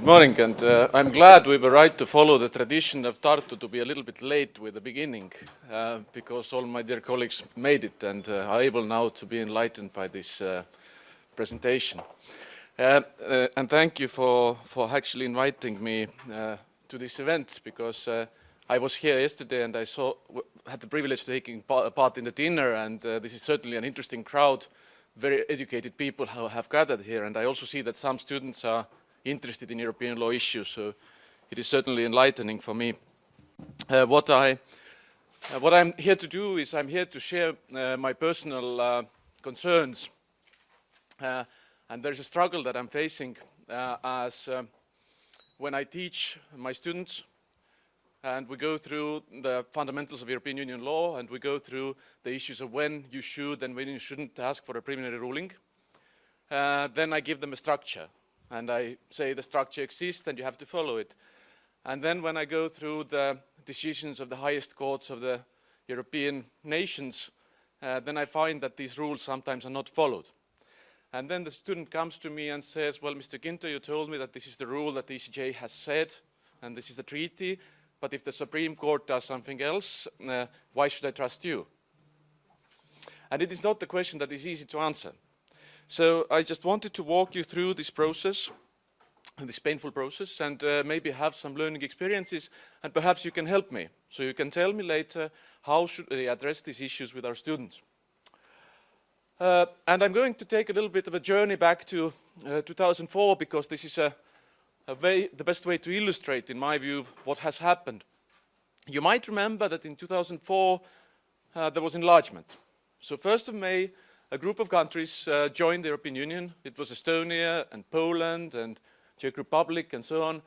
Good morning, and uh, I'm glad we were right to follow the tradition of Tartu to be a little bit late with the beginning, uh, because all my dear colleagues made it and uh, are able now to be enlightened by this uh, presentation. Uh, uh, and thank you for, for actually inviting me to this event, because I was here yesterday and I saw, had the privilege of taking part in the dinner, and this is certainly an interesting crowd, very educated people who have gathered here, and I also see that some students are interested in European law issues, so it is certainly enlightening for me. Uh, what I uh, what I'm here to do is I'm here to share uh, my personal uh, concerns uh, and there's a struggle that I'm facing uh, as when I teach my students and we go through the fundamentals of European Union law and we go through the issues of when you should and when you shouldn't ask for a preliminary ruling. then I give them a structure and I say the structure exists and you have to follow it. And then when I go through the decisions of the highest courts of the European nations, uh, then I find that these rules sometimes are not followed. And then the student comes to me and says, well, Mr. Ginter, you told me that this is the rule that the ECJ has said, and this is the treaty, but if the Supreme Court does something else, uh, why should I trust you? And it is not the question that is easy to answer. So I just wanted to walk you through this process, this painful process, and uh, maybe have some learning experiences, and perhaps you can help me. So you can tell me later how should we address these issues with our students. Uh, and I'm going to take a little bit of a journey back to uh, 2004 because this is a, a way, the best way to illustrate, in my view, what has happened. You might remember that in 2004 uh, there was enlargement. So 1st of May a group of countries uh, joined the European Union. It was Estonia and Poland and Czech Republic and so on,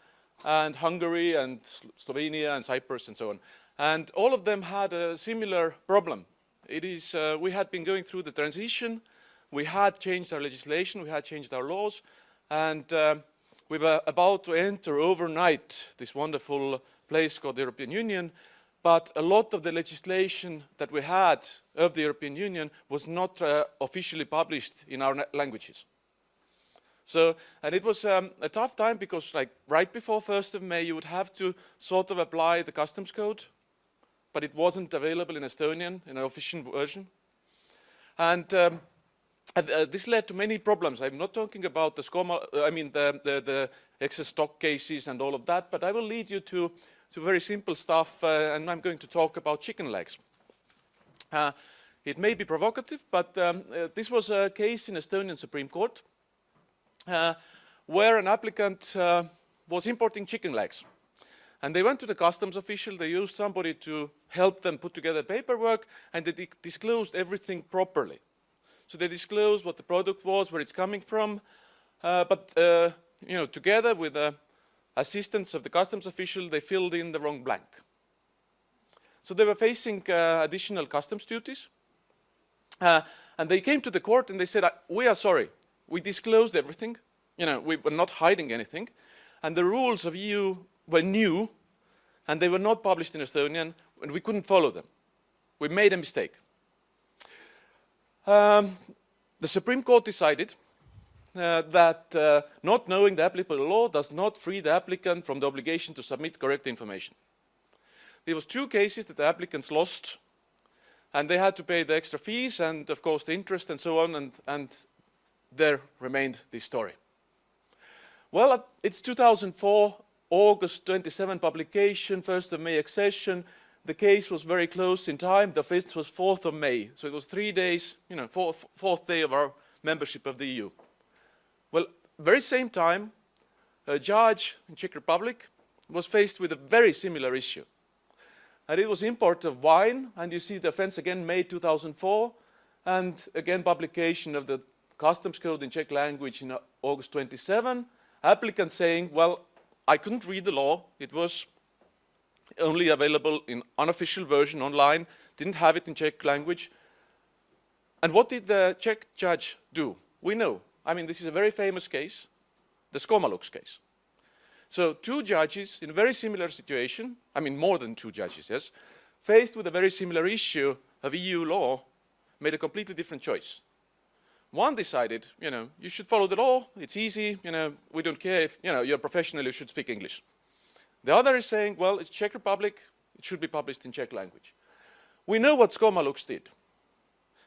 and Hungary and Slovenia and Cyprus and so on. And all of them had a similar problem. It is, uh, we had been going through the transition, we had changed our legislation, we had changed our laws, and uh, we were about to enter overnight this wonderful place called the European Union, but a lot of the legislation that we had of the European Union was not uh, officially published in our languages. So, and it was um, a tough time because like right before 1st of May you would have to sort of apply the customs code, but it wasn't available in Estonian in an official version. And, um, uh, this led to many problems. I'm not talking about the SCOMA, I mean the, the, the excess stock cases and all of that, but I will lead you to to very simple stuff, uh, and I'm going to talk about chicken legs. Uh, it may be provocative, but um, uh, this was a case in Estonian Supreme Court uh, where an applicant uh, was importing chicken legs. And they went to the customs official, they used somebody to help them put together paperwork, and they disclosed everything properly. So they disclosed what the product was, where it's coming from, uh, but you know, together with a assistants of the customs official, they filled in the wrong blank. So they were facing uh, additional customs duties. Uh, and they came to the court and they said, uh, we are sorry, we disclosed everything. You know, we were not hiding anything. And the rules of EU were new and they were not published in Estonian and we couldn't follow them. We made a mistake. Um, the Supreme Court decided uh, that uh, not knowing the applicable law does not free the applicant from the obligation to submit correct information. There was two cases that the applicants lost and they had to pay the extra fees and of course the interest and so on and, and there remained this story. Well, it's 2004, August 27 publication, 1st of May accession. The case was very close in time. The fifth was 4th of May. So it was three days, you know, fourth day of our membership of the EU. Very same time, a judge in Czech Republic was faced with a very similar issue. And it was import of wine, and you see the offense again May 2004, and again publication of the customs code in Czech language in August 27. Applicant saying, well, I couldn't read the law. It was only available in unofficial version online, didn't have it in Czech language. And what did the Czech judge do? We know. I mean, this is a very famous case, the Skoma-Lux case. So two judges in a very similar situation, I mean more than two judges, yes, faced with a very similar issue of EU law, made a completely different choice. one decided, you know, you should follow the law, it's easy, you know, we don't care if, you know, you're a professional, you should speak English. The other is saying, well, it's Czech Republic, it should be published in Czech language. We know what Skoma-Lux did.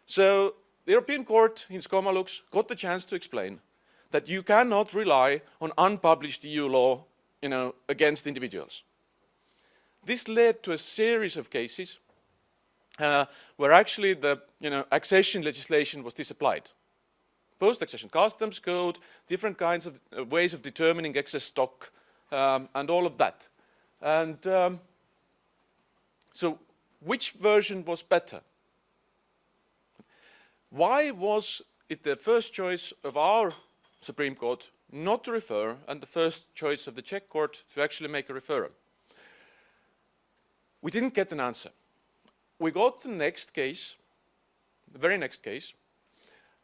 So the European Court in Skoma-Lux got the chance to explain that you cannot rely on unpublished EU law, you know, against individuals. This led to a series of cases uh, where actually the, you know, accession legislation was disapplied post-accession customs code, different kinds of uh, ways of determining excess stock, um, and all of that. And um, so which version was better? Why was it the first choice of our Supreme Court not to refer and the first choice of the Czech court to actually make a referral? We didn't get an answer. We got the next case, the very next case,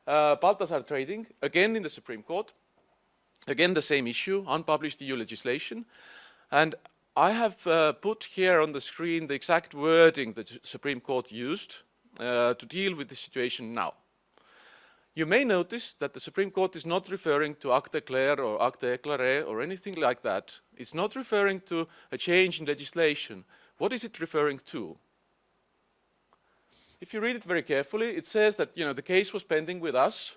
uh, Balthasar Trading, again in the Supreme Court, again the same issue, unpublished EU legislation. And I have uh, put here on the screen the exact wording that the Supreme Court used uh, to deal with the situation now. You may notice that the Supreme Court is not referring to acte clair or acte éclairé or anything like that. It's not referring to a change in legislation. What is it referring to? if you read it very carefully, it says that you know the case was pending with us,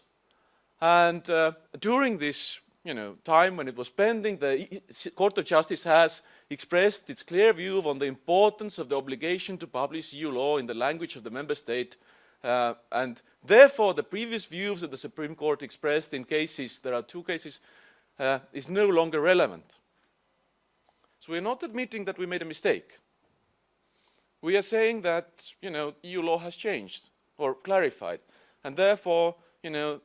and uh, during this you know time when it was pending, the Court of Justice has expressed its clear view on the importance of the obligation to publish EU law in the language of the member state, uh, and therefore the previous views that the Supreme Court expressed in cases, there are two cases, uh, is no longer relevant. So we're not admitting that we made a mistake. We are saying that, you know, EU law has changed or clarified, and therefore, you know,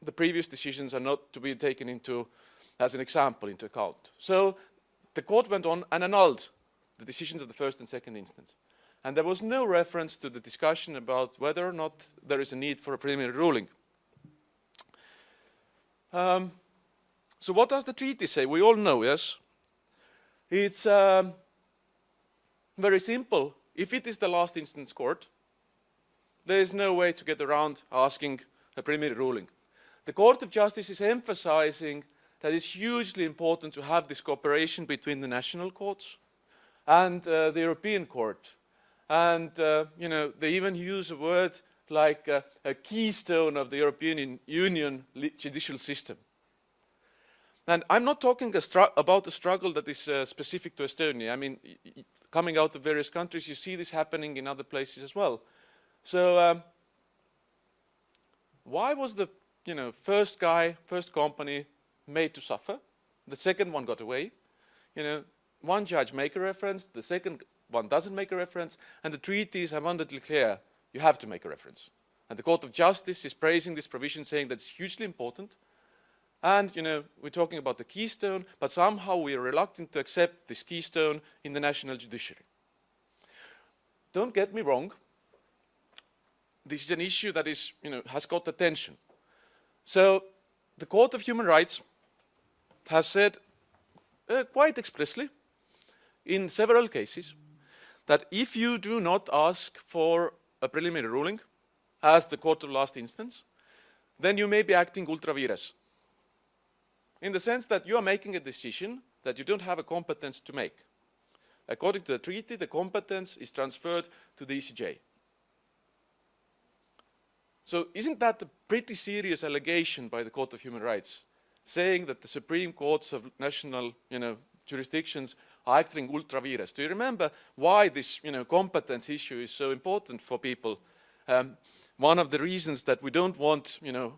the previous decisions are not to be taken into, as an example, into account. So the court went on and annulled the decisions of the first and second instance. And there was no reference to the discussion about whether or not there is a need for a preliminary ruling. Um, so what does the treaty say? We all know, yes? It's um, very simple. If it is the last instance court, there is no way to get around asking a preliminary ruling. The Court of Justice is emphasizing that it's hugely important to have this cooperation between the national courts and uh, the European Court. And, uh, you know, they even use a word like uh, a keystone of the European Union judicial system. And I'm not talking a about a struggle that is uh, specific to Estonia. I mean, coming out of various countries, you see this happening in other places as well. So um, why was the you know, first guy, first company made to suffer? The second one got away. You know, one judge make a reference, the second one doesn't make a reference, and the treaties are abundantly clear. You have to make a reference. And the Court of Justice is praising this provision, saying that it's hugely important. And, you know, we're talking about the keystone, but somehow we are reluctant to accept this keystone in the national judiciary. Don't get me wrong. This is an issue that is, you know, has got attention. So the Court of Human Rights has said uh, quite explicitly in several cases that if you do not ask for a preliminary ruling as the court of last instance, then you may be acting ultra vires in the sense that you are making a decision that you don't have a competence to make. According to the treaty, the competence is transferred to the ECJ. So isn't that a pretty serious allegation by the Court of Human Rights, saying that the Supreme Courts of national you know, jurisdictions are acting ultra vires? Do you remember why this you know, competence issue is so important for people? Um, one of the reasons that we don't want you know,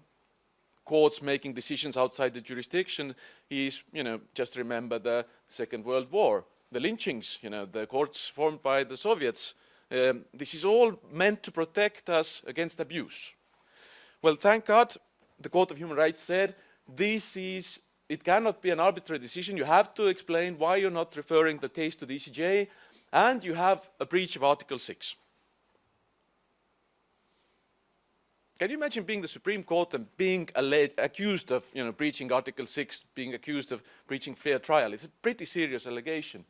courts making decisions outside the jurisdiction is, you know, just remember the Second World War, the lynchings, you know, the courts formed by the Soviets. Um, this is all meant to protect us against abuse. Well, thank God, the Court of Human Rights said, this is, it cannot be an arbitrary decision. You have to explain why you're not referring the case to the ECJ, and you have a breach of Article 6. Can you imagine being the Supreme Court and being accused of you know, breaching Article 6, being accused of breaching fair trial? It's a pretty serious allegation.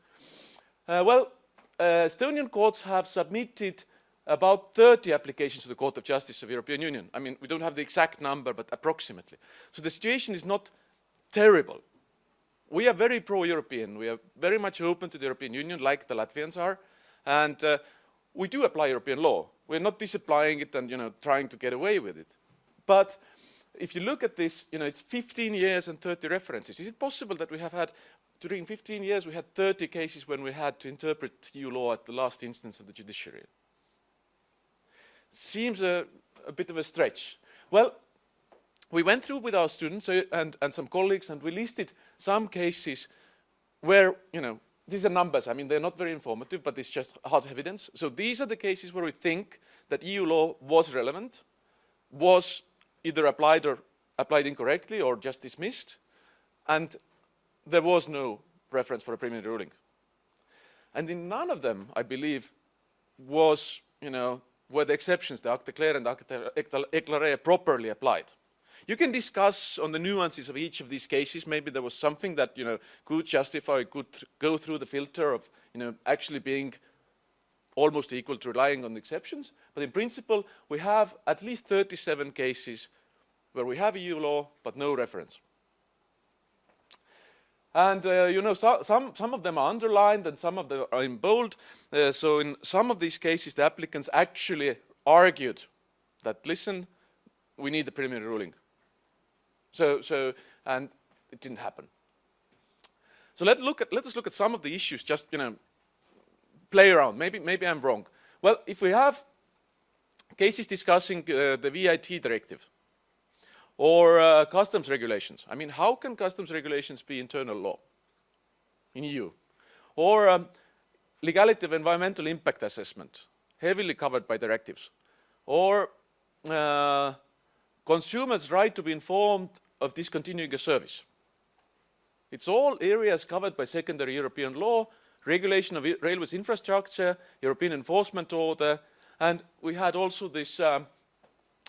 Uh, well, uh, Estonian courts have submitted about 30 applications to the Court of Justice of the European Union. I mean, we don't have the exact number, but approximately. So the situation is not terrible. We are very pro-European. We are very much open to the European Union, like the Latvians are. And uh, we do apply European law. We're not disapplying it and you know, trying to get away with it. But if you look at this, you know, it's 15 years and 30 references. Is it possible that we have had, during 15 years, we had 30 cases when we had to interpret EU law at the last instance of the judiciary? seems a, a bit of a stretch. Well, we went through with our students uh, and, and some colleagues and we listed some cases where, you know, these are numbers, I mean, they're not very informative, but it's just hard evidence. So these are the cases where we think that EU law was relevant, was either applied or applied incorrectly or just dismissed, and there was no reference for a preliminary ruling. And in none of them, I believe, was, you know, were the exceptions, the acte clair and the acte éclairé properly applied. You can discuss on the nuances of each of these cases. Maybe there was something that you know could justify, could go through the filter of you know actually being almost equal to relying on the exceptions. But in principle, we have at least 37 cases where we have EU law but no reference. And uh, you know, so, some, some of them are underlined and some of them are in bold. Uh, so in some of these cases, the applicants actually argued that, listen, we need the preliminary ruling. So, so, and it didn't happen. So let, look at, let us look at some of the issues, just, you know, play around. Maybe, maybe I'm wrong. Well, if we have cases discussing uh, the VIT directive, or uh, customs regulations. I mean, how can customs regulations be internal law in EU? Or um, legality of environmental impact assessment, heavily covered by directives. Or uh, consumers' right to be informed of discontinuing a service. It's all areas covered by secondary European law, regulation of railways infrastructure, European enforcement order, and we had also this um,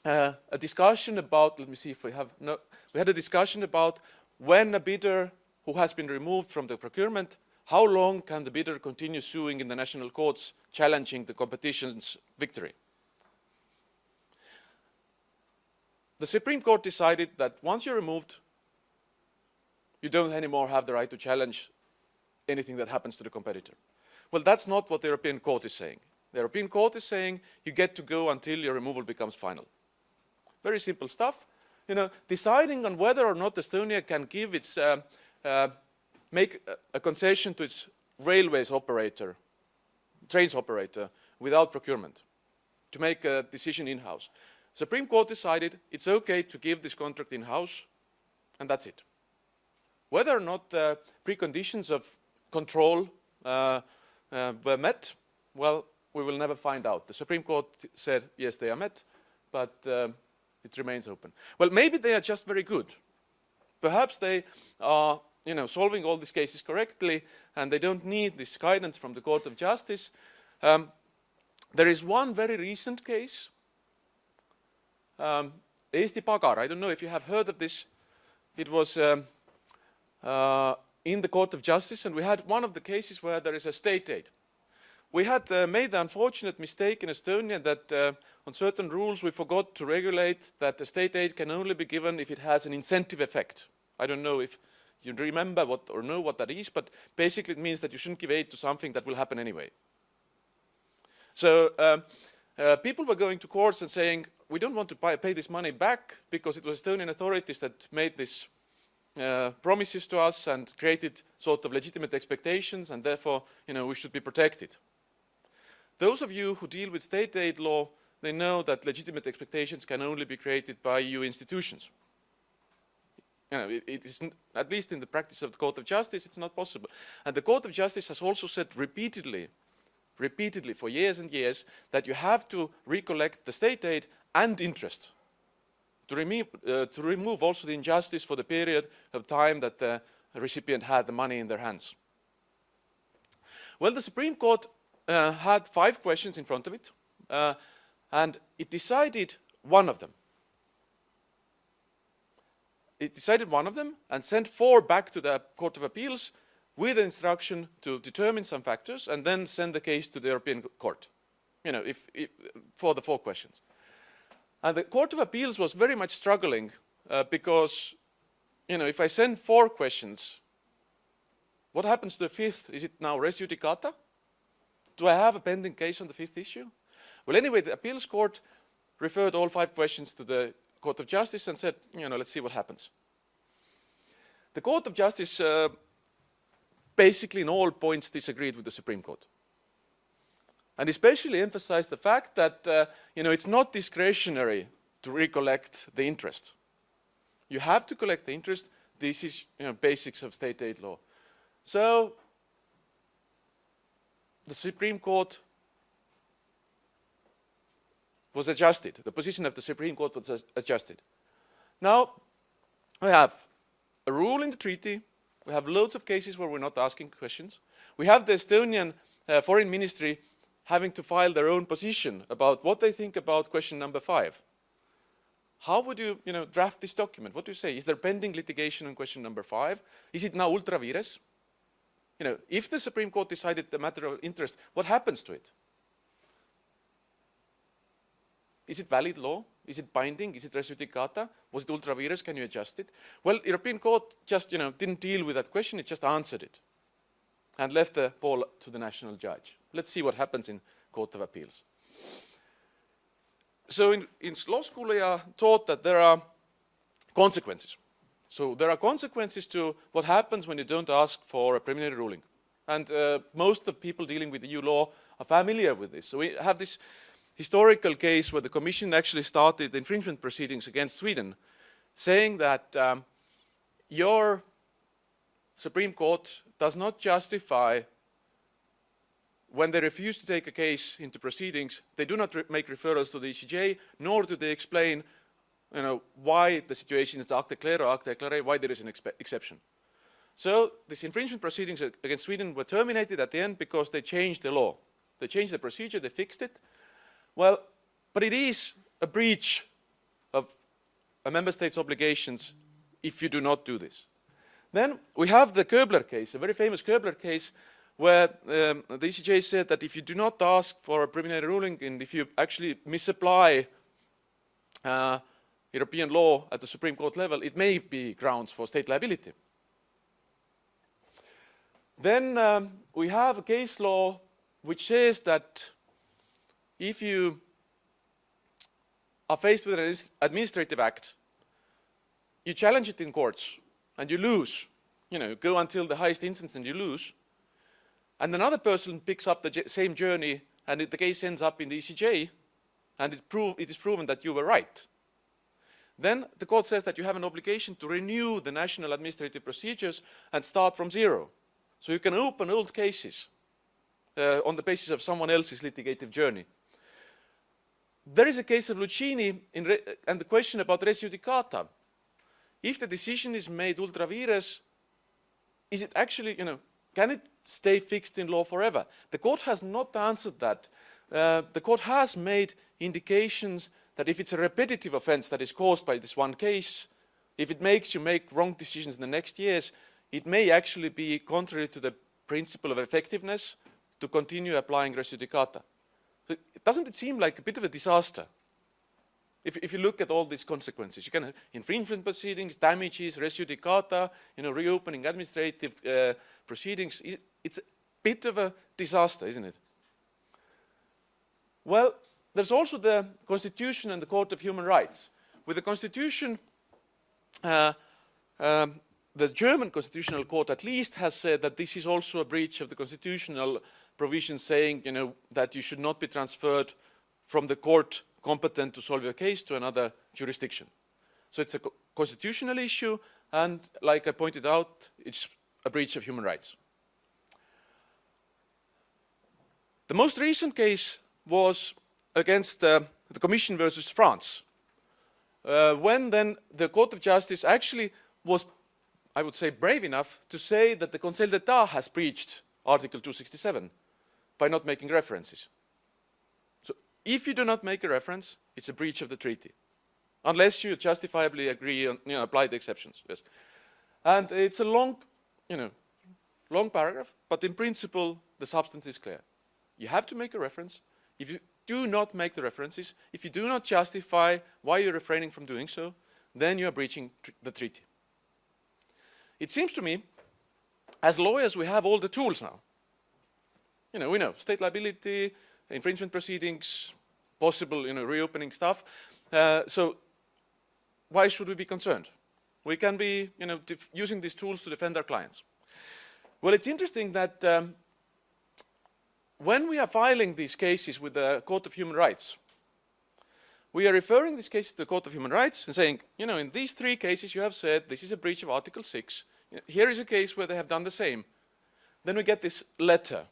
uh, a discussion about, let me see if we have, no, we had a discussion about when a bidder who has been removed from the procurement, how long can the bidder continue suing in the national courts challenging the competition's victory? The Supreme Court decided that once you're removed, you don't anymore have the right to challenge anything that happens to the competitor. Well, that's not what the European Court is saying. The European Court is saying you get to go until your removal becomes final. Very simple stuff. You know, deciding on whether or not Estonia can give its, uh, uh, make a concession to its railways operator, trains operator, without procurement, to make a decision in-house. Supreme Court decided it's okay to give this contract in-house, and that's it. Whether or not the preconditions of control uh, uh, were met, well, we will never find out. The Supreme Court said, yes, they are met, but uh, it remains open. Well, maybe they are just very good. Perhaps they are you know, solving all these cases correctly and they don't need this guidance from the Court of Justice. Um, there is one very recent case, um, Eesti Pagar. I don't know if you have heard of this. It was um, uh, in the Court of Justice and we had one of the cases where there is a state aid. We had uh, made the unfortunate mistake in Estonia that uh, on certain rules we forgot to regulate that state aid can only be given if it has an incentive effect. I don't know if you remember what or know what that is, but basically it means that you shouldn't give aid to something that will happen anyway. So um, uh, people were going to courts and saying, we don't want to pay, pay this money back because it was Estonian authorities that made these uh, promises to us and created sort of legitimate expectations and therefore, you know, we should be protected. Those of you who deal with state aid law, they know that legitimate expectations can only be created by EU institutions. You know, it, it is, at least in the practice of the Court of Justice, it's not possible. And the Court of Justice has also said repeatedly, repeatedly for years and years, that you have to recollect the state aid and interest to, uh, to remove also the injustice for the period of time that the recipient had the money in their hands. Well, the Supreme Court uh, had five questions in front of it, uh, and it decided one of them. It decided one of them and sent four back to the Court of Appeals with the instruction to determine some factors and then send the case to the European Court. you know, if, if, for the four questions. And the Court of Appeals was very much struggling uh, because, you know, if I send four questions, what happens to the fifth? Is it now res judicata? Do I have a pending case on the fifth issue? Well, anyway, the appeals court referred all five questions to the Court of Justice and said, you know, let's see what happens. The Court of Justice uh, basically in all points disagreed with the Supreme Court. And especially emphasized the fact that, uh, you know, it's not discretionary to recollect the interest. You have to collect the interest. This is, you know, basics of state aid law. So the Supreme Court was adjusted. The position of the Supreme Court was adjusted. Now, we have a rule in the treaty. We have loads of cases where we're not asking questions. We have the Estonian uh, Foreign Ministry having to file their own position about what they think about question number five. How would you, you know, draft this document? What do you say? Is there pending litigation on question number five? Is it now ultra vires? You know, if the Supreme Court decided the matter of interest, what happens to it? Is it valid law? Is it binding? Is it res judicata? Was it ultra vires? Can you adjust it? Well, European Court just, you know, didn't deal with that question. It just answered it and left the ball to the national judge. Let's see what happens in Court of Appeals. So in, in law school, we are taught that there are consequences. So there are consequences to what happens when you don't ask for a preliminary ruling. And uh, most of the people dealing with EU law are familiar with this. So we have this historical case where the Commission actually started infringement proceedings against Sweden, saying that um, your Supreme Court does not justify when they refuse to take a case into proceedings, they do not re make referrals to the ECJ, nor do they explain you know, why the situation is acte clair or acte why there is an exception. So these infringement proceedings against Sweden were terminated at the end because they changed the law. They changed the procedure, they fixed it, well, but it is a breach of a member state's obligations if you do not do this. Then we have the Köbler case, a very famous Köbler case, where um, the ECJ said that if you do not ask for a preliminary ruling and if you actually misapply uh, European law at the Supreme Court level, it may be grounds for state liability. Then um, we have a case law which says that if you are faced with an administrative act, you challenge it in courts and you lose, you know, go until the highest instance and you lose, and another person picks up the same journey and it, the case ends up in the ECJ and it, it is proven that you were right. Then the court says that you have an obligation to renew the national administrative procedures and start from zero. So you can open old cases uh, on the basis of someone else's litigative journey. There is a case of Lucchini and the question about res judicata. If the decision is made ultra vires, is it actually, you know, can it stay fixed in law forever? The court has not answered that. Uh, the court has made indications that if it's a repetitive offense that is caused by this one case, if it makes you make wrong decisions in the next years, it may actually be contrary to the principle of effectiveness to continue applying res judicata doesn't it seem like a bit of a disaster? If, if you look at all these consequences, you can have infringement proceedings, damages, res judicata, you know, reopening administrative uh, proceedings. It's a bit of a disaster, isn't it? Well, there's also the Constitution and the Court of Human Rights. With the Constitution, uh, um, the German Constitutional Court at least has said that this is also a breach of the constitutional provision saying you know, that you should not be transferred from the court competent to solve your case to another jurisdiction. So it's a co constitutional issue and like I pointed out, it's a breach of human rights. The most recent case was against uh, the Commission versus France. Uh, when then the Court of Justice actually was, I would say, brave enough to say that the Conseil d'Etat has breached Article 267 by not making references. If you do not make a reference, it's a breach of the treaty. Unless you justifiably agree on, you know, apply the exceptions, yes. And it's a long, you know, long paragraph, but in principle, the substance is clear. You have to make a reference. If you do not make the references, if you do not justify why you're refraining from doing so, then you are breaching tr the treaty. It seems to me, as lawyers, we have all the tools now. You know, we know state liability, infringement proceedings, possible, you know, reopening stuff. Uh, so why should we be concerned? We can be, you know, using these tools to defend our clients. Well, it's interesting that um, when we are filing these cases with the Court of Human Rights, we are referring these cases to the Court of Human Rights and saying, you know, in these three cases you have said this is a breach of Article 6. Here is a case where they have done the same. Then we get this letter.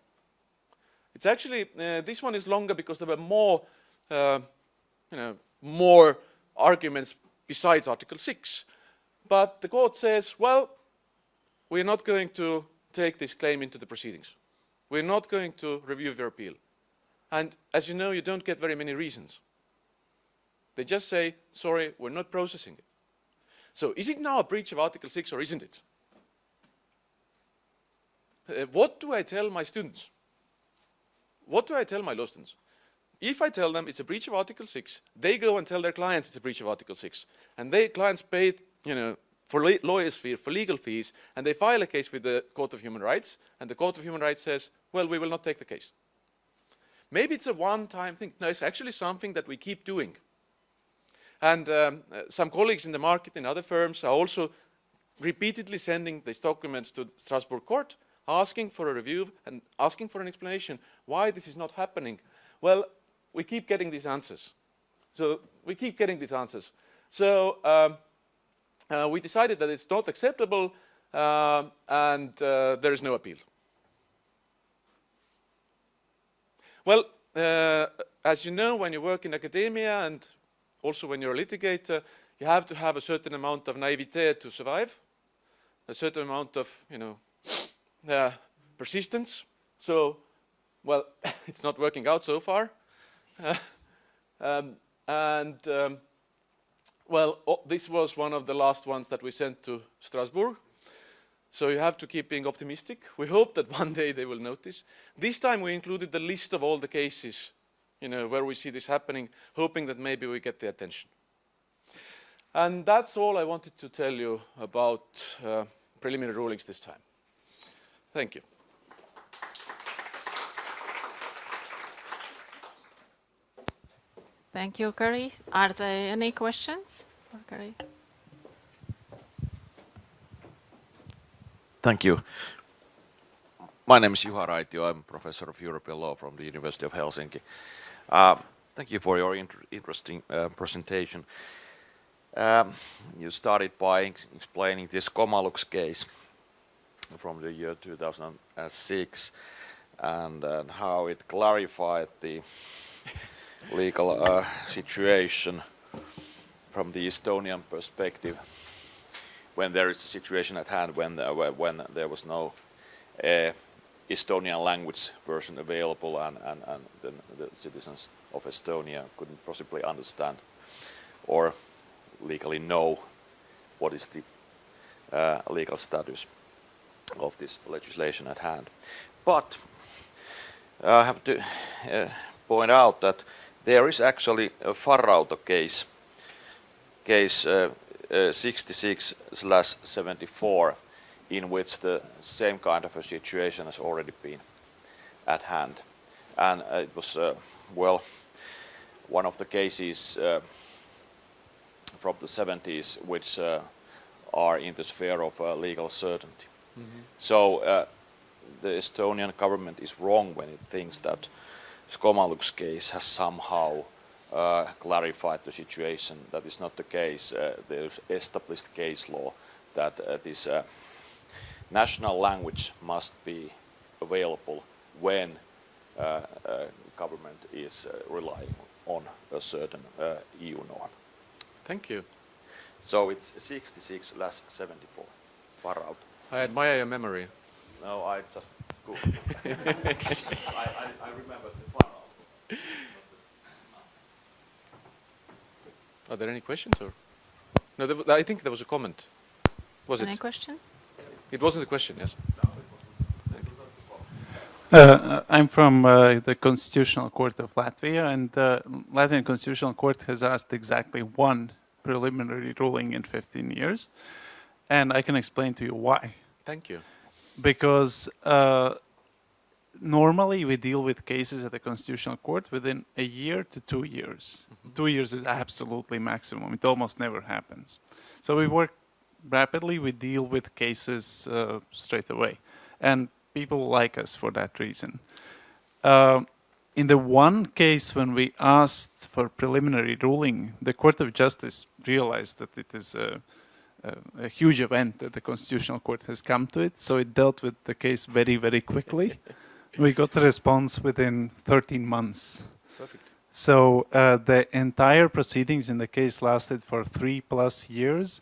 It's actually, uh, this one is longer because there were more, uh, you know, more arguments besides Article 6. But the court says, well, we're not going to take this claim into the proceedings. We're not going to review your appeal. And as you know, you don't get very many reasons. They just say, sorry, we're not processing it. So is it now a breach of Article 6 or isn't it? Uh, what do I tell my students? What do I tell my law students? If I tell them it's a breach of Article 6, they go and tell their clients it's a breach of Article 6. And their clients pay, you know, for lawyers' fees, for legal fees, and they file a case with the Court of Human Rights, and the Court of Human Rights says, well, we will not take the case. Maybe it's a one-time thing. No, it's actually something that we keep doing. And um, uh, some colleagues in the market in other firms are also repeatedly sending these documents to Strasbourg court, asking for a review and asking for an explanation why this is not happening. Well, we keep getting these answers. So we keep getting these answers. So um, uh, we decided that it's not acceptable uh, and uh, there is no appeal. Well, uh, as you know, when you work in academia and also when you're a litigator, you have to have a certain amount of naivete to survive, a certain amount of, you know, uh, persistence. So, well, it's not working out so far. um, and um, well, oh, this was one of the last ones that we sent to Strasbourg. So you have to keep being optimistic. We hope that one day they will notice. This time we included the list of all the cases, you know, where we see this happening, hoping that maybe we get the attention. And that's all I wanted to tell you about uh, preliminary rulings this time. Thank you. Thank you, Carri. Are there any questions for Carri? Thank you. My name is Juha Raitio. I'm professor of European law from the University of Helsinki. Uh, thank you for your inter interesting uh, presentation. Um, you started by ex explaining this Comalux case from the year 2006 and, and how it clarified the legal uh, situation from the Estonian perspective when there is a situation at hand when when there was no uh, Estonian language version available and, and, and the, the, citizens of Estonia couldn't possibly understand or legally know what is the uh, legal status of this legislation at hand. But I have to uh, point out that there is actually a Farrauto case, case 66/74, uh, uh, in which the same kind of a situation has already been at hand, and uh, it was well one of the cases from the 70s which are in the sphere of legal certainty. Mm -hmm. So the Estonian government is wrong when it thinks that Skoma-Lux case has somehow uh, clarified the situation. That is not the case. Uh, there's established case law that uh, this uh, national language must be available when uh, uh, government is relying on a certain EU norm. Thank you. So it's 66 less 74. Far out. I admire your memory. No, I just I, I, I remember the funnel. Are there any questions or? No, there, I think there was a comment. Was any it? Any questions? It wasn't a question, yes. Uh, I'm from uh, the Constitutional Court of Latvia, and the Latvian Constitutional Court has asked exactly one preliminary ruling in 15 years, and I can explain to you why. Thank you. Because uh, normally we deal with cases at the Constitutional Court within a year to two years. Two years is absolutely maximum. It almost never happens. So we work rapidly. We deal with cases uh, straight away, and people like us for that reason. Uh, in the one case when we asked for preliminary ruling, the Court of Justice realized that it is a, a, huge event that the Constitutional Court has come to it, so it dealt with the case very, very quickly. we got the response within 13 months. Perfect. So uh, the entire proceedings in the case lasted for three plus years.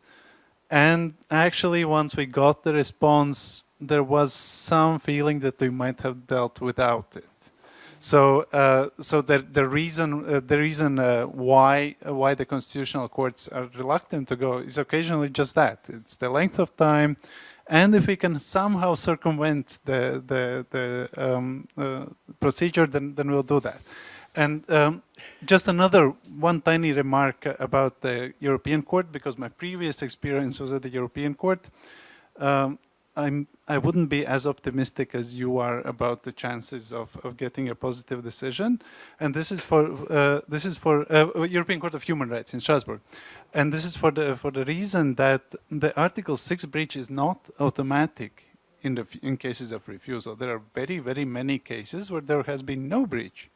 And actually, once we got the response, there was some feeling that we might have dealt without it. So, uh, so the, the reason, uh, the reason uh, why why the constitutional courts are reluctant to go is occasionally just that. It's the length of time, and if we can somehow circumvent the the the um, uh, procedure, then then we'll do that. And um, just another one tiny remark about the European Court, because my previous experience was at the European Court. Um, I'm, I wouldn't be as optimistic as you are about the chances of, of getting a positive decision. And this is for, uh, this is for uh, European Court of Human Rights in Strasbourg. And this is for the, for the reason that the Article 6 breach is not automatic in, the, in cases of refusal. There are very, very many cases where there has been no breach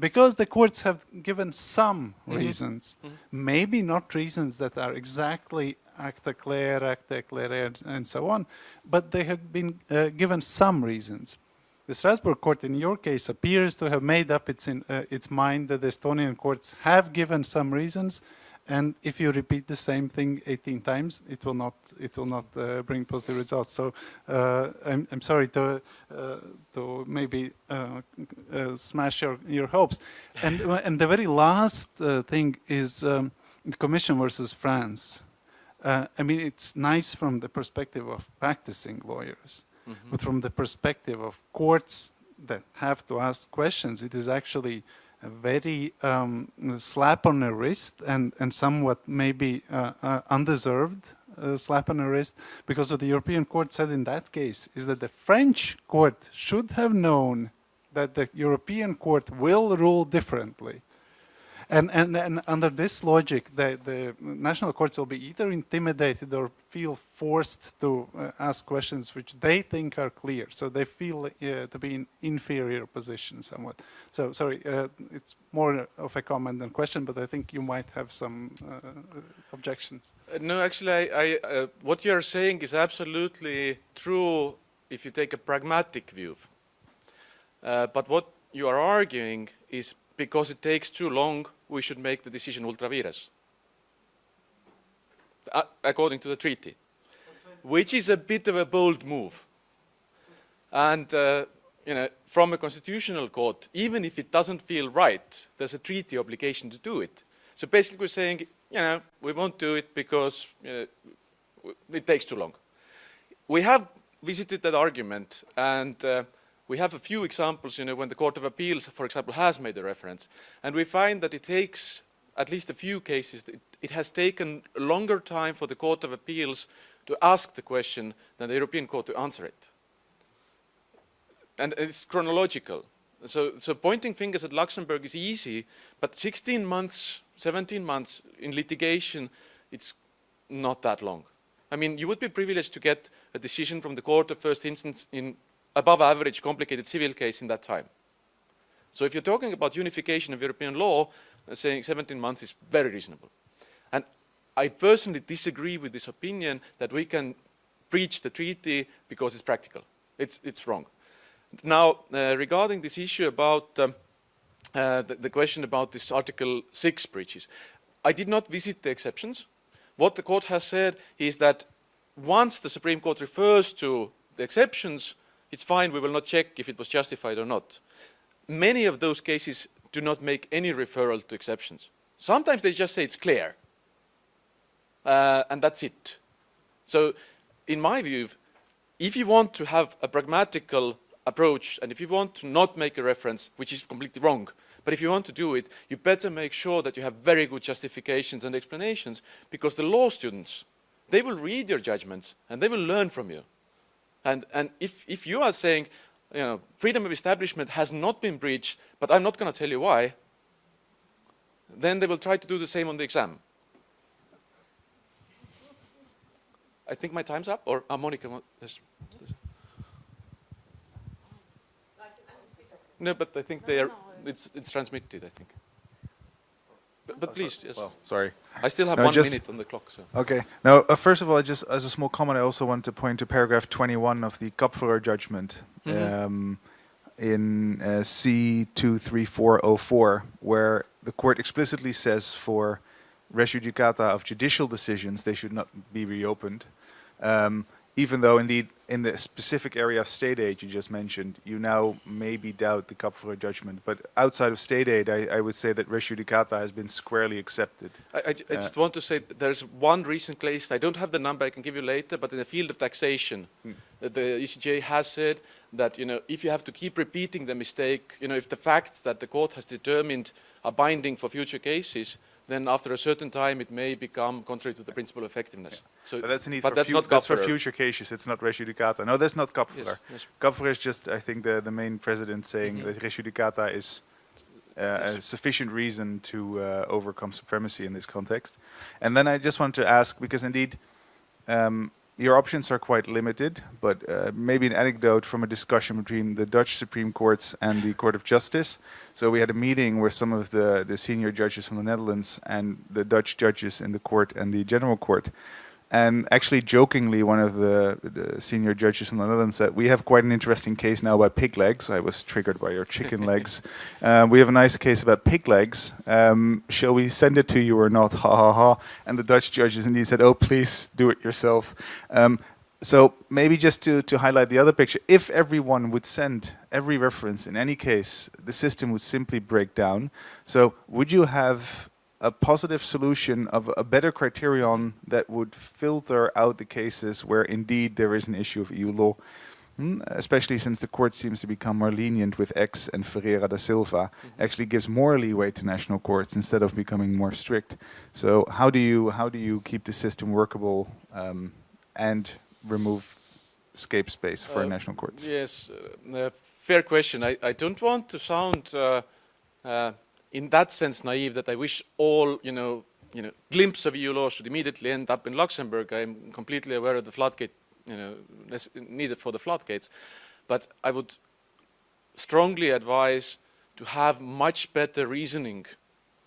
because the courts have given some mm -hmm. reasons, mm -hmm. maybe not reasons that are exactly acte clair, acta claire, and so on, but they have been uh, given some reasons. The Strasbourg court in your case appears to have made up its, in, uh, its mind that the Estonian courts have given some reasons and if you repeat the same thing 18 times, it will not it will not uh, bring positive results. So uh, I'm, I'm sorry to uh, to maybe uh, uh, smash your your hopes. And and the very last uh, thing is um, the Commission versus France. I mean, it's nice from the perspective of practicing lawyers, mm -hmm. but from the perspective of courts that have to ask questions, it is actually a very um, slap on the wrist and, and somewhat maybe uh, uh, undeserved uh, slap on the wrist because what the European court said in that case is that the French court should have known that the European court will rule differently. And, and, and under this logic, the, the national courts will be either intimidated or feel forced to uh, ask questions which they think are clear. So they feel uh, to be in inferior position somewhat. So sorry, uh, it's more of a comment than question, but I think you might have some uh, objections. Uh, no, actually, I, I, uh, what you're saying is absolutely true if you take a pragmatic view. But what you are arguing is because it takes too long, we should make the decision ultra vires, uh, according to the treaty, which is a bit of a bold move. And, uh, you know, from a constitutional court, even if it doesn't feel right, there's a treaty obligation to do it. So basically we're saying, you know, we won't do it because you know, it takes too long. We have visited that argument and uh, we have a few examples, you know, when the Court of Appeals, for example, has made a reference. And we find that it takes, at least a few cases, it, has taken a longer time for the Court of Appeals to ask the question than the European Court to answer it. And it's chronological. So, so pointing fingers at Luxembourg is easy, but 16 months, 17 months in litigation, it's not that long. I mean, you would be privileged to get a decision from the court of first instance in above average complicated civil case in that time. So if you're talking about unification of European law, uh, saying 17 months is very reasonable. And I personally disagree with this opinion that we can breach the treaty because it's practical. It's, it's wrong. Now, uh, regarding this issue about um, uh, the, the, question about this Article 6 breaches, I did not visit the exceptions. What the court has said is that once the Supreme Court refers to the exceptions, it's fine, we will not check if it was justified or not. Many of those cases do not make any referral to exceptions. Sometimes they just say it's clear, uh, and that's it. So in my view, if you want to have a pragmatical approach, and if you want to not make a reference, which is completely wrong, but if you want to do it, you better make sure that you have very good justifications and explanations, because the law students, they will read your judgments and they will learn from you. And, and if, if you are saying, you know, freedom of establishment has not been breached, but I'm not going to tell you why, then they will try to do the same on the exam. I think my time's up, or uh, Monica, wa- yes, yes. No, but I think they are, it's, it's transmitted, I think. But, but please, yes. Well, sorry. I still have no, one just- minute on the clock, so. Okay. Now, uh, first of all, just as a small comment, I also want to point to paragraph 21 of the Kapferer judgment Mhm. um, in uh, C23404, where the court explicitly says for res judicata of judicial decisions, they should not be reopened. Um, even though, indeed, in the specific area of state aid you just mentioned, you now maybe doubt the Kapferer judgment. But outside of state aid, I, I would say that res judicata has been squarely accepted. I, I, I just want to say there's one recent case, I don't have the number, I can give you later, but in the field of taxation, Hmm. uh, the ECJ has said that, you know, if you have to keep repeating the mistake, you know, if the facts that the court has determined are binding for future cases, then after a certain time it may become contrary to the principle of effectiveness. So, But that's but for, that's not that's for future cases. It's not res judicata. No, that's not Kapferer. Yes, yes. Kapferer is just, I think, the, the main president saying Mhm. that res judicata is uh, a sufficient reason to uh, overcome supremacy in this context. And then I just want to ask, because indeed, um, your options are quite limited, but uh, maybe an anecdote from a discussion between the Dutch Supreme Courts and the Court of Justice. So we had a meeting where some of the, the senior judges from the Netherlands and the Dutch judges in the court and the General Court. And actually, jokingly, one of the, the senior judges in the Netherlands said, "We have quite an interesting case now about pig legs." I was triggered by your chicken legs. Um, we have a nice case about pig legs. Um, shall we send it to you or not? Ha ha ha! And the Dutch judges indeed said, "Oh, please do it yourself." Um, so maybe just to, to highlight the other picture, if everyone would send every reference in any case, the system would simply break down. So would you have a positive solution of a better criterion that would filter out the cases where indeed there is an issue of EU law? Hmm, Especially since the court seems to become more lenient with X and Ferreira da Silva, actually gives more leeway to national courts instead of becoming more strict. So how do you how do you keep the system workable um, and remove escape space for Uh, national courts? Yes, uh, uh, fair question. I, I don't want to sound, uh, uh, in that sense, naive that I wish all, you know, you know, glimpse of EU law should immediately end up in Luxembourg. I'm completely aware of the floodgate, you know, needed for the floodgates, but I would strongly advise to have much better reasoning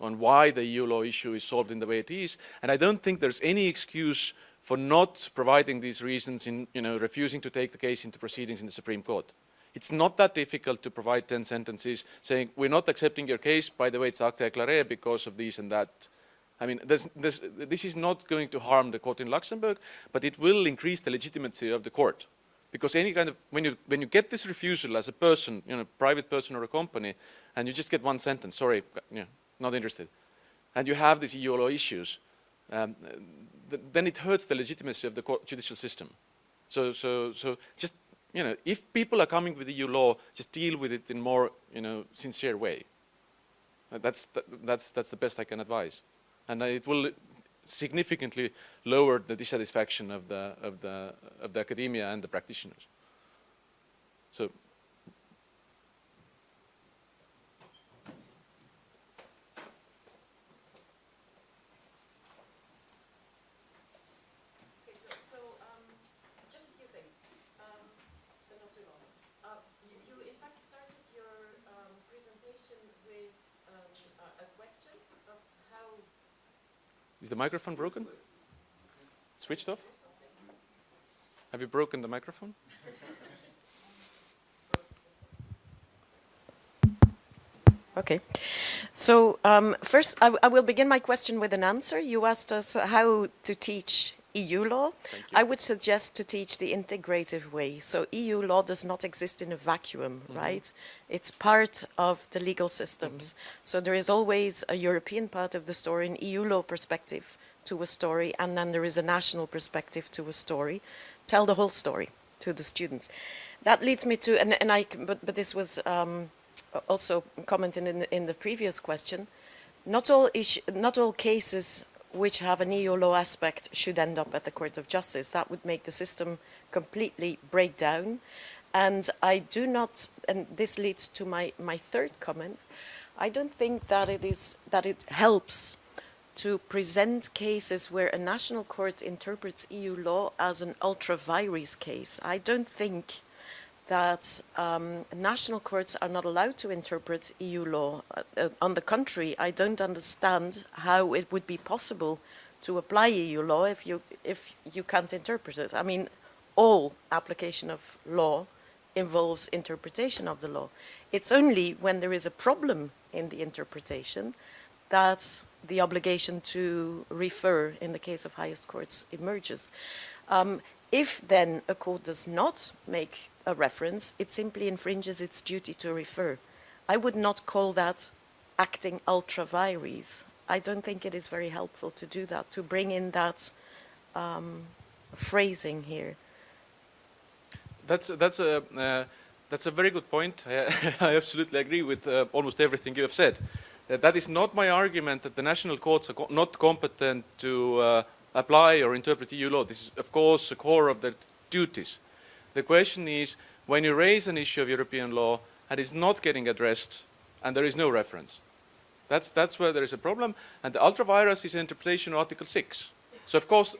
on why the EU law issue is solved in the way it is. And I don't think there's any excuse for not providing these reasons in, you know, refusing to take the case into proceedings in the Supreme Court. It's not that difficult to provide 10 sentences saying, we're not accepting your case, by the way, it's acte éclairé because of this and that. I mean, this is not going to harm the court in Luxembourg, but it will increase the legitimacy of the court. Because any kind of, when you, when you get this refusal as a person, you know, private person or a company, and you just get one sentence, sorry, not interested, and you have these EU law issues, um, th then it hurts the legitimacy of the judicial system. So, so, so just, you know, if people are coming with EU law, just deal with it in more, you know, sincere way. That's, th that's, that's the best I can advise. And it will significantly lower the dissatisfaction of the, of the, of the academia and the practitioners. So, Okay, so, so, um, just a few things, um, but not too long. Uh, you, you in fact started your, um, presentation with, um, a, a question of how is the microphone broken? Switched off? Have you broken the microphone? Okay. So um, first, I will begin my question with an answer. You asked us how to teach EU law. I would suggest to teach the integrative way. So EU law does not exist in a vacuum, right? It's part of the legal systems. So there is always a European part of the story, an EU law perspective to a story, and then there is a national perspective to a story. Tell the whole story to the students. That leads me to, and, and I, but, but this was um, also commented in the, in the previous question. Not all issue, not all cases which have an EU law aspect should end up at the Court of Justice. That would make the system completely break down. And I do not, and this leads to my, my third comment, I don't think that it is, that it helps to present cases where a national court interprets EU law as an ultra vires case. I don't think that um, national courts are not allowed to interpret EU law. Uh, uh, on the contrary, I don't understand how it would be possible to apply EU law if you, if you can't interpret it. I mean, all application of law involves interpretation of the law. It's only when there is a problem in the interpretation that the obligation to refer in the case of highest courts emerges. Um, if then a court does not make a reference, it simply infringes its duty to refer. I would not call that acting ultra vires. I don't think it is very helpful to do that, to bring in that um, phrasing here. That's that's a uh, that's a very good point. I, absolutely agree with uh, almost everything you have said. Uh, that is not my argument that the national courts are co not competent to uh, apply or interpret EU law. This is, of course, the core of their duties. The question is, when you raise an issue of European law and it's not getting addressed, and there is no reference, that's that's where there is a problem. And the ultra vires is interpretation of Article 6. So of course,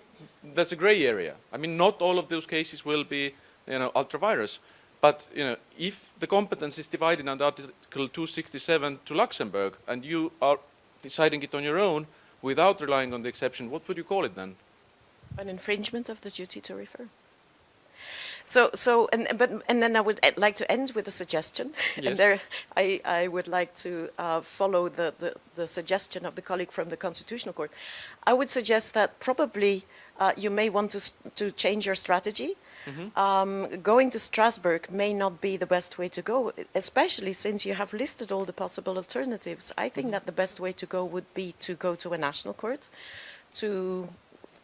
that's a grey area. I mean, not all of those cases will be, you know, ultra vires. But you know, if the competence is divided under Article 267 to Luxembourg, and you are deciding it on your own without relying on the exception, what would you call it then? An infringement of the duty to refer. So, so, and but, and then I would like to end with a suggestion. Yes. And there, I, I would like to uh, follow the, the, the suggestion of the colleague from the Constitutional Court. I would suggest that probably uh, you may want to to change your strategy. Um, going to Strasbourg may not be the best way to go, especially since you have listed all the possible alternatives. I think that the best way to go would be to go to a national court, to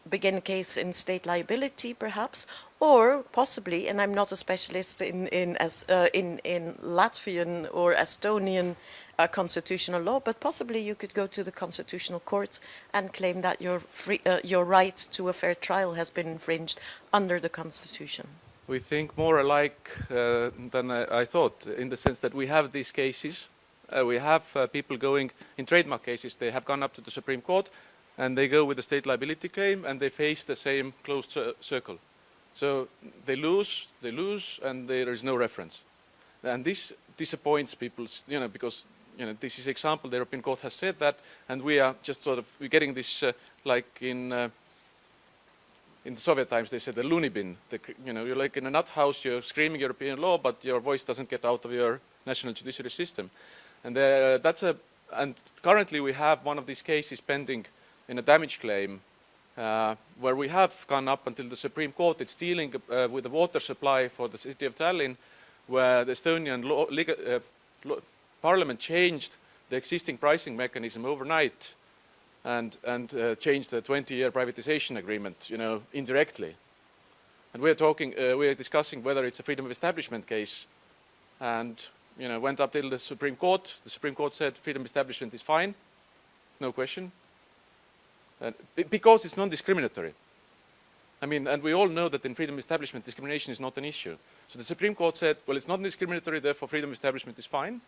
begin a case in state liability, perhaps, or possibly, and I'm not a specialist in in as uh, in in Latvian or Estonian uh, constitutional law, but possibly you could go to the constitutional court and claim that your free uh, your right to a fair trial has been infringed under the constitution. We think more alike uh, than I, I thought, in the sense that we have these cases. Uh, we have uh, people going in trademark cases. They have gone up to the Supreme Court, and they go with the state liability claim, and they face the same closed circle. So they lose, they lose, and there is no reference. And this disappoints people, you know, because you know this is an example. The European Court has said that, and we are just sort of we're getting this uh, like in. Uh, in the Soviet times, they said the loony bin. The, you know, you're like in a nut house, you're screaming European law, but your voice doesn't get out of your national judiciary system. And uh, that's a, and currently we have one of these cases pending in a damage claim, uh, where we have gone up until the Supreme Court. It's dealing uh, with the water supply for the city of Tallinn, where the Estonian law, lega- uh, law, parliament changed the existing pricing mechanism overnight and, and uh, changed the 20-year privatization agreement, you know, indirectly. And we are talking, uh, we are discussing whether it's a freedom of establishment case, and you know, went up till the Supreme Court. The Supreme Court said freedom of establishment is fine, no question, because it's non-discriminatory. I mean, and we all know that in freedom establishment, discrimination is not an issue. So the Supreme Court said, well, it's not discriminatory, therefore freedom establishment is fine.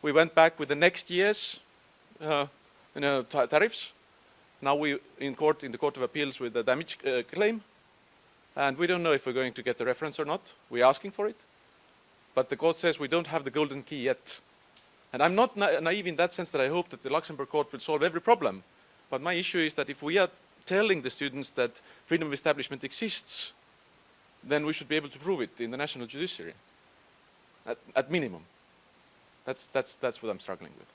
We went back with the next year's, uh, you know, tariffs. Now we in court, in the Court of Appeals with the damage uh, claim, and we don't know if we're going to get the reference or not. We're asking for it, but the court says we don't have the golden key yet. And I'm not na- naive in that sense that I hope that the Luxembourg court will solve every problem. But my issue is that if we are telling the students that freedom of establishment exists, then we should be able to prove it in the national judiciary, at, at minimum. That's, that's, that's what I'm struggling with.